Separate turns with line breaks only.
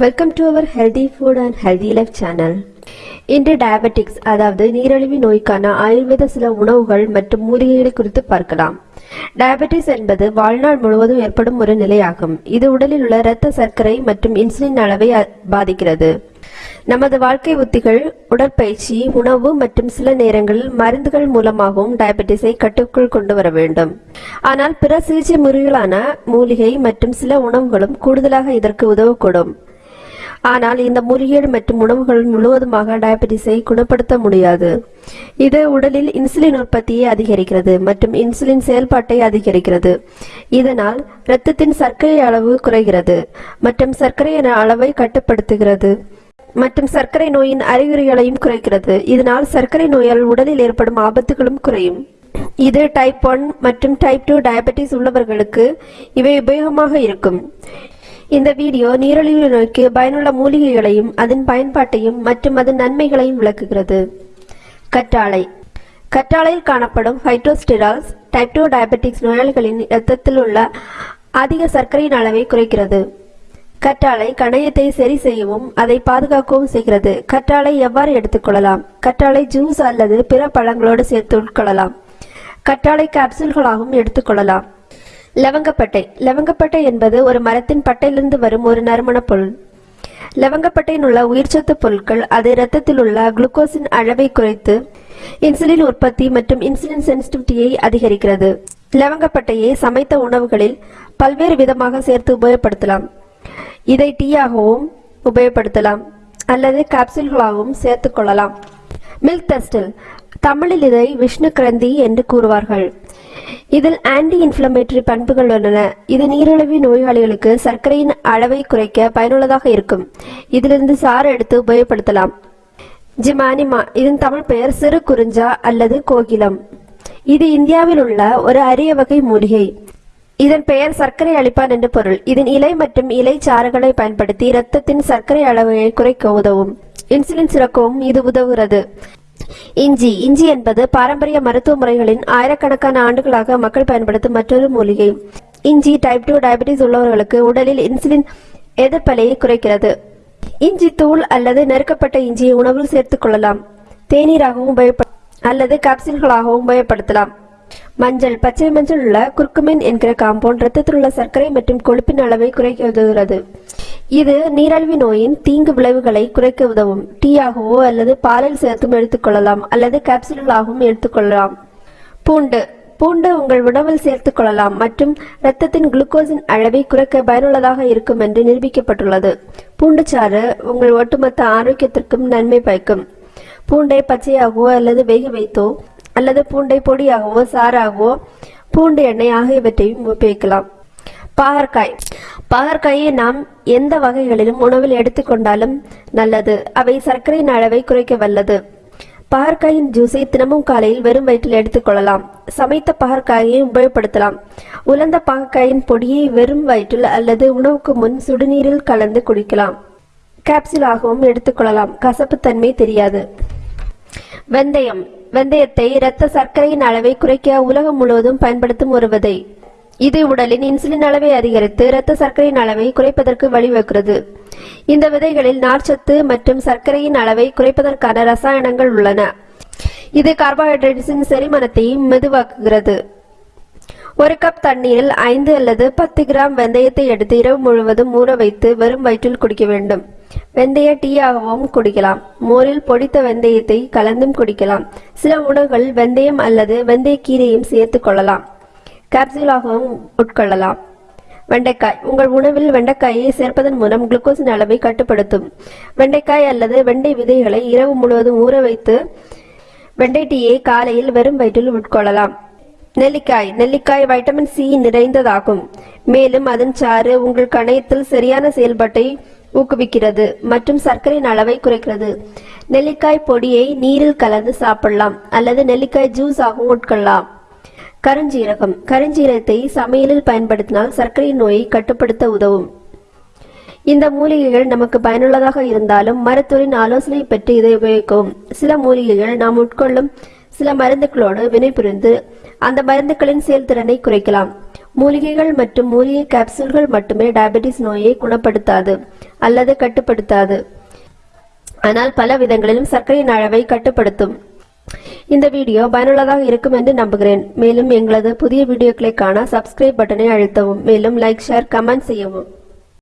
Welcome to our healthy food and healthy life channel இன்று diabetics அதாவது நீரிழிவு நோய்க்கான ஆயுர்வேத சில உணவுகள் மற்றும் மூலிகைகளை குறித்து பார்க்கலாம். டயபெட்டிஸ் என்பது வாழ்நாள் முழுவதும் ஏற்படும் ஒரு நிலையாகும். இது உடலில் உள்ள இரத்த சர்க்கரை மற்றும் இன்சுலின் அளவை பாதிக்கிறது. நமது வாழ்க்கை உத்திகள் உடற்பயிற்சி உணவு மற்றும் சில நேரங்களில் மருந்துகள் மூலமாகவும் டயபெட்டிஸை கட்டுக்குள் கொண்டு வர வேண்டும். ஆனால் பிற சிகிச்சை முறைகளான மூலிகை மற்றும் சில உணவுகளும் கூடுதலாக இதற்கு உதவக்கூடும். ஆனால் இந்த மூலிகை மற்றும் உணவுகள் முழுவதுமாக டயபெட்டிஸை குணப்படுத்த முடியாது. இது உடலில் இன்சுலின் உற்பத்தியை அதிகரிக்கிறது மற்றும் இன்சுலின் செயல்பாட்டை அதிகரிக்கிறது. இதனால் இரத்தத்தின் சர்க்கரை அளவு குறைகிறது மற்றும் சர்க்கரை அளவை கட்டுப்படுத்துகிறது. மற்றும் சர்க்கரை நோயின் அறிகுறிகளையும் குறைக்கிறது. இதனால் சர்க்கரை நோயால் உடலில் ஏற்படும் ஆபத்துகளும் குறையும். இது டைப் ஒன் மற்றும் டைப் டூ டயபெட்டிஸ் உள்ளவர்களுக்கு இவை உபயோகமாக இருக்கும். இந்த வீடியோ நீரிழிவு நோய்க்கு பயனுள்ள மூலிகைகளையும் அதன் பயன்பாட்டையும் மற்றும் அதன் நன்மைகளையும் விளக்குகிறது. கற்றாழை. கற்றாழையில் காணப்படும் ஹைட்ரோஸ்டிரால்ஸ் டைப் டூ டயபெட்டிக்ஸ் நோயாளிகளின் இரத்தத்தில் உள்ள அதிக சர்க்கரையின் அளவை குறைக்கிறது. கற்றாழை கணையத்தை சரி செய்யவும் அதை பாதுகாக்கவும் செய்கிறது. கற்றாழை எவ்வாறு எடுத்துக்கொள்ளலாம் கற்றாழை ஜூஸ் அல்லது பிற பழங்களோடு சேர்த்து உட்கொள்ளலாம். கற்றாழை கேப்சூல்களாகவும் எடுத்துக்கொள்ளலாம் லவங்கப்பட்டை. லவங்கப்பட்டை என்பது ஒரு மரத்தின் பட்டையிலிருந்து வரும் ஒரு நறுமணப் பொருள். லவங்கப்பட்டையில் உள்ள உயிர்ச்சத்து பொருட்கள் அது இரத்தத்தில் உள்ள குளுக்கோஸின் அளவை குறைத்து இன்சுலின் உற்பத்தி மற்றும் இன்சுலின் சென்சிட்டிவிட்டியை அதிகரிக்கிறது. லவங்கப்பட்டையை சமைத்த உணவுகளில் பல்வேறு விதமாக சேர்த்து உபயோகப்படுத்தலாம். இதை டீயாகவும் உபயோகப்படுத்தலாம். அல்லது கேப்சூல்களாகவும் சேர்த்துக் கொள்ளலாம். மில்க் தஸ்டில் தமிழில் இதை விஷ்ணு கிரந்தி என்று கூறுவார்கள். இதில் ஆன்டி இன்ஃப்ளமேட்டரி பண்புகள் உள்ளன. இது நீரிழிவு நோயாளிகளுக்கு சர்க்கரையின் அளவை குறைக்க பயனுள்ளதாக இருக்கும். இதிலிருந்து சாறு எடுத்து உபயோகப்படுத்தலாம். ஜிமானிமா இதன் தமிழ் பெயர் சிறு குறிஞ்சா அல்லது கோகிலம். இது இந்தியாவில் உள்ள ஒரு அரிய வகை மூலிகை. இதன் பெயர் சர்க்கரை அளிப்பான் என்று பொருள். இதன் இலை மற்றும் இலை சாறுகளை பயன்படுத்தி இரத்தத்தின் சர்க்கரை அளவை குறைக்க உதவும். இன்சுலின் சுரக்கவும் இது உதவுகிறது. இஞ்சி. இஞ்சி என்பது பாரம்பரிய மருத்துவ முறைகளின் ஆயிரக்கணக்கான ஆண்டுகளாக மக்கள் பயன்படுத்தும் மற்றொரு மூலிகை. இஞ்சி டைப் டூ டயபிட்டிஸ் உள்ளவர்களுக்கு உடலில் இன்சுலின் எதிர்ப்பலையை குறைக்கிறது. இஞ்சி தூள் அல்லது நெருக்கப்பட்ட இஞ்சியை உணவில் சேர்த்துக் கொள்ளலாம். தேநீராகவும் உபயோகப்ப அல்லது கேப்சூல்களாகவும் உபயோகப்படுத்தலாம். மஞ்சள் பச்சை மஞ்சள் உள்ள குர்குமின் என்கிற காம்பவுண்ட் ரத்தத்தில் உள்ள சர்க்கரை மற்றும் கொழுப்பின் அளவை குறைக்க உதவுகிறது. இது நீரிழிவு நோயின் தீங்கு விளைவுகளை குறைக்க உதவும். டீயாகவோ அல்லது பாலில் சேர்த்தும் எடுத்துக்கொள்ளலாம் அல்லது கேப்சூல்களாகவும் எடுத்துக்கொள்ளலாம் பூண்டு. பூண்டு உங்கள் உணவில் சேர்த்துக் கொள்ளலாம் மற்றும் இரத்தத்தின் குளுக்கோஸின் அளவை குறைக்க பயனுள்ளதாக இருக்கும் என்று நிரூபிக்கப்பட்டுள்ளது. பூண்டு சாறு உங்கள் ஒட்டுமொத்த ஆரோக்கியத்திற்கும் நன்மை பயக்கும். பூண்டை பச்சையாகவோ அல்லது வேக வைத்தோ அல்லது பூண்டை பொடியாகவோ சாறாகவோ பூண்டு எண்ணெய் ஆகியவற்றையும் உபயோகிக்கலாம். பாகற்காய். பாகற்காயை நாம் எந்த வகைகளிலும் உணவில் எடுத்துக்கொண்டாலும் நல்லது. அவை சர்க்கரையின் அளவை குறைக்க வல்லது. பாகற்காயின் ஜூஸை தினமும் காலையில் வெறும் வயிற்றில் எடுத்துக்கொள்ளலாம் சமைத்த பாகற்காயை உபயோகப்படுத்தலாம். உலர்ந்த பாகற்காயின் பொடியை வெறும் வயிற்றில் அல்லது உணவுக்கு முன் சுடுநீரில் கலந்து குடிக்கலாம். கேப்சூலாகவும் எடுத்துக்கொள்ளலாம் கசப்புத்தன்மை தெரியாது. வெந்தயம். வெந்தயத்தை இரத்த சர்க்கரையின் அளவை குறைக்க உலகம் முழுவதும் பயன்படுத்தும் ஒரு விதை. இது உடலின் இன்சுலின் அளவை அதிகரித்து இரத்த சர்க்கரையின் அளவை குறைப்பதற்கு வழிவகுக்கிறது. இந்த விதைகளில் நார்ச்சத்து மற்றும் சர்க்கரையின் அளவை குறைப்பதற்கான ரசாயனங்கள் உள்ளன. இது கார்போஹைட்ரேட்ஸின் செரிமனத்தையும் மெதுவாக்குகிறது. ஒரு கப் தண்ணீரில் ஐந்து அல்லது பத்து கிராம் வெந்தயத்தை எடுத்து இரவு முழுவதும் ஊற வைத்து வெறும் வயிற்றில் குடிக்க வேண்டும். வெந்தய டீயாகவும் குடிக்கலாம். மோரில் பொடித்த வெந்தயத்தை கலந்தும் குடிக்கலாம். சில உணவுகள் வெந்தயம் அல்லது வெந்தய கீரையும் சேர்த்துக் கொள்ளலாம். கேப்சூலாகவும் உட்கொள்ளலாம். வெண்டைக்காய். உங்கள் உணவில் வெண்டைக்காயை சேர்ப்பதன் மூலம் குளுக்கோஸின் அளவை கட்டுப்படுத்தும். வெண்டைக்காய் அல்லது வெண்டை விதைகளை இரவு முழுவதும் ஊற வைத்து வெண்டை டீயை காலையில் வெறும் வயிற்றில் உட்கொள்ளலாம். நெல்லிக்காய். நெல்லிக்காய் வைட்டமின் சி நிறைந்ததாகும். மேலும் அதன் சாறு உங்கள் கணையத்தில் சரியான செயல்பாட்டை ஊக்குவிக்கிறது மற்றும் சர்க்கரையின் அளவை குறைக்கிறது. நெல்லிக்காய் பொடியை நீரில் கலந்து சாப்பிடலாம் அல்லது நெல்லிக்காய் ஜூஸ் ஆகவும் உட்கொள்ளலாம். கருஞ்சீரகம். கருஞ்சீரகத்தை சமையலில் பயன்படுத்தினால் சர்க்கரை நோயை கட்டுப்படுத்த உதவும். இந்த மூலிகைகள் நமக்கு பயனுள்ளதாக இருந்தாலும் மருத்துவரின் ஆலோசனை பெற்று இதை உபயோகிக்கவும். சில மூலிகைகள் நாம் உட்கொள்ளும் சில மருந்துகளோடு வினைபுரிந்து அந்த மருந்துகளின் செயல்திறனை குறைக்கலாம். மூலிகைகள் மற்றும் மூலிகை கேப்சூல்கள் மட்டுமே டயபெட்டிஸ் நோயை குணப்படுத்தாது அல்லது கட்டுப்படுத்தாது. ஆனால் பல விதங்களிலும் சர்க்கரையின் அளவை கட்டுப்படுத்தும். இந்த வீடியோ பயனுள்ளதாக இருக்கும் என்று நம்புகிறேன். மேலும் எங்களது புதிய வீடியோக்களை காண சப்ஸ்கிரைப் பட்டனை அழுத்தவும். மேலும் லைக் ஷேர் கமெண்ட் செய்யவும்.